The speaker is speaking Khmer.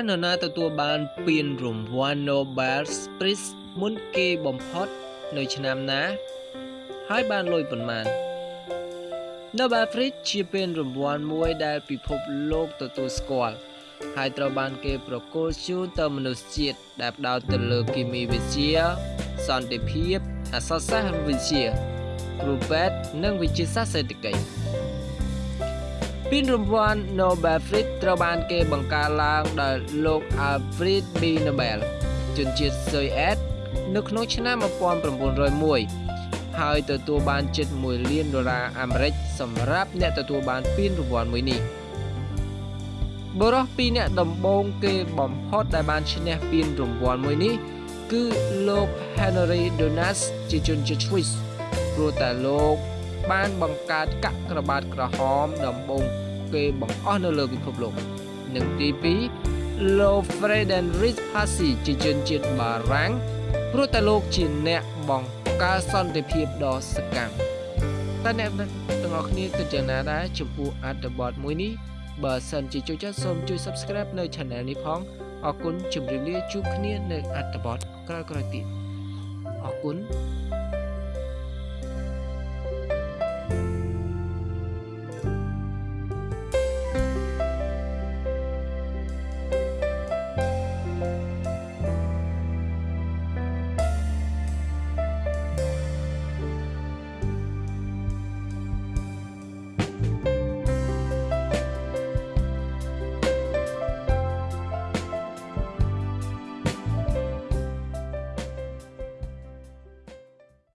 នរណាទទួលបានពានរង្វាន់ Nobel Prize មុនគេបំផុតនៅឆ្នាំណា ហើយបានលុយប៉ុន្មាន Nobel Prize ជាពានរង្វាន់មួយដែលពិភពលោកទទួលស្គាល់ហើយត្រូវបានគេប្រគល់ជូនទៅមនុស្សជាតិដែលផ្ដោតទៅលើគីមីវិទ្យាសន្តិភាពអក្សរសាស្ត្រវិទ្យាគ្រូពេទ្យនិងវិទ្យាសាស្ត្រសេដ្ឋកិច្ច ពានរង្វាន់ Nobel Prize ត្រូវបានគេបង្កើតឡើងដោយលោក Alfred B. Nobel ជនជាតិស៊ុយអែតនៅក្នុងឆ្នាំ1901ហើយទទួលបានជិត1លានដុល្លារអាមេរិកសម្រាប់អ្នកទទួលបានពានរង្វាន់មួយនេះបរិះពីរអ្នកដំបូងគេបំផុតដែលបានឈ្នះពានរង្វាន់មួយនេះ គឺលោក Henry Donas ជាជនជាតិ Swiss ព្រោះតែលោក បានបង្កើតកាក់ក្របាតក្រហមដំបូងគេបង្អស់នៅលើពិភពលោកនិងទី2លោក Friedrich Passy ជាជនជាតិបារាំងព្រោះតែលោកជាអ្នកបង្កើតសន្តិភាពដ៏សកម្មតើអ្នកទាំងអស់គ្នាគិតយ៉ាងណាដែរចំពោះអត្ថបទមួយនេះបើសិនជាចូលចិត្តសូមជួយ Subscribe នៅ Channel នេះផងអរគុណជម្រាបលាជួបគ្នានៅអត្ថបទក្រោយៗទៀតអរគុណ